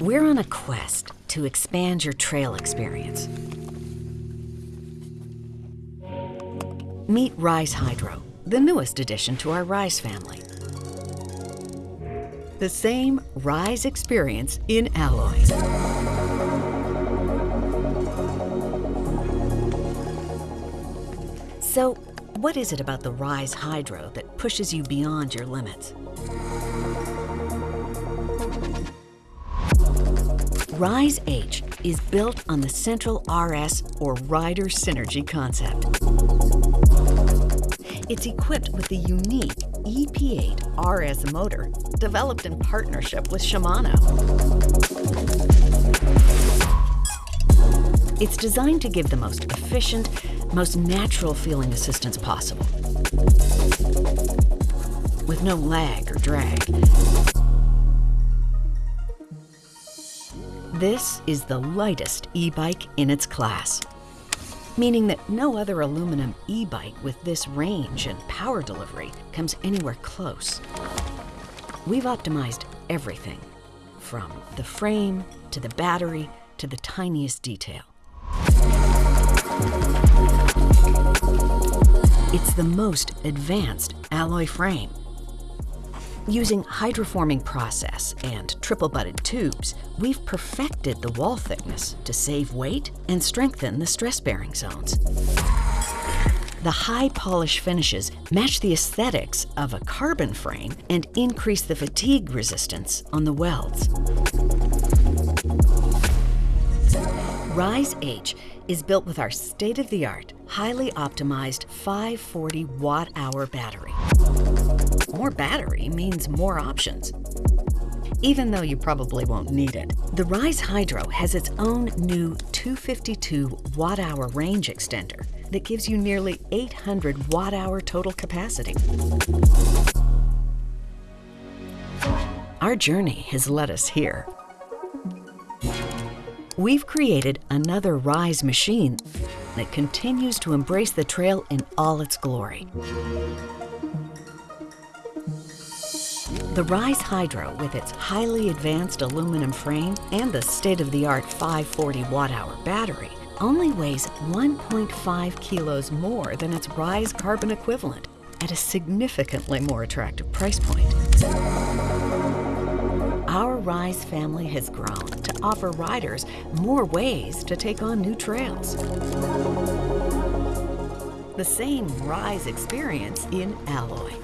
We're on a quest to expand your trail experience. Meet Rise Hydro, the newest addition to our Rise family. The same Rise experience in alloy. So, what is it about the Rise Hydro that pushes you beyond your limits? Rise H is built on the central RS or rider synergy concept. It's equipped with the unique EP8 RS motor developed in partnership with Shimano. It's designed to give the most efficient, most natural feeling assistance possible, with no lag or drag. This is the lightest e-bike in its class, meaning that no other aluminum e-bike with this range and power delivery comes anywhere close. We've optimized everything, from the frame to the battery to the tiniest detail. It's the most advanced alloy frame. Using hydroforming process and triple-butted tubes, we've perfected the wall thickness to save weight and strengthen the stress-bearing zones. The high polish finishes match the aesthetics of a carbon frame and increase the fatigue resistance on the welds. Rise H is built with our state-of-the-art, highly optimized 540 watt-hour battery. More battery means more options. Even though you probably won't need it, the Rise Hydro has its own new 252 watt-hour range extender that gives you nearly 800 watt-hour total capacity. Our journey has led us here. We've created another Rise machine that continues to embrace the trail in all its glory. The Rise Hydro, with its highly advanced aluminum frame and the state-of-the-art 540 watt-hour battery, only weighs 1.5 kilos more than its Rise carbon equivalent at a significantly more attractive price point. Our Rise family has grown to offer riders more ways to take on new trails. The same Rise experience in alloy.